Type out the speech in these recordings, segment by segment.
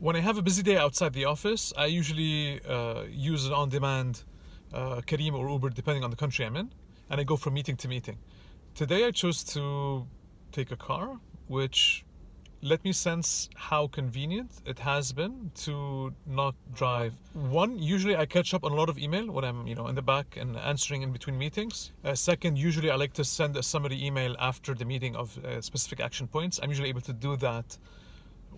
When I have a busy day outside the office, I usually uh, use an on-demand uh, Careem or Uber, depending on the country I'm in, and I go from meeting to meeting. Today I chose to take a car, which let me sense how convenient it has been to not drive. One, usually I catch up on a lot of email when I'm, you know, in the back and answering in between meetings. Uh, second, usually I like to send a summary email after the meeting of uh, specific action points. I'm usually able to do that,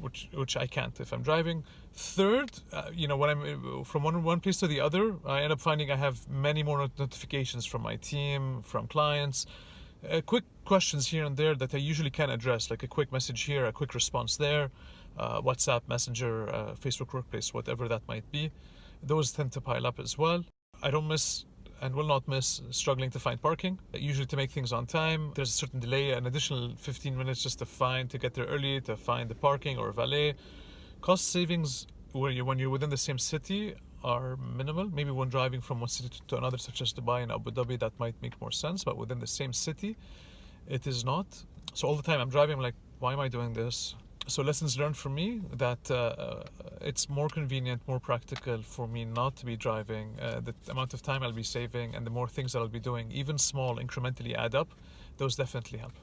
which which I can't if I'm driving. Third, uh, you know, when I'm uh, from one one place to the other, I end up finding I have many more notifications from my team, from clients uh, quick questions here and there that I usually can address, like a quick message here, a quick response there, uh, WhatsApp, Messenger, uh, Facebook Workplace, whatever that might be. Those tend to pile up as well. I don't miss and will not miss struggling to find parking. Usually to make things on time, there's a certain delay, an additional 15 minutes just to find, to get there early, to find the parking or valet. Cost savings when you're, when you're within the same city are minimal. Maybe when driving from one city to another, such as Dubai and Abu Dhabi, that might make more sense. But within the same city, it is not. So all the time I'm driving, I'm like, why am I doing this? So lessons learned for me that uh, uh, it's more convenient, more practical for me not to be driving. Uh, the amount of time I'll be saving and the more things that I'll be doing, even small, incrementally add up. Those definitely help.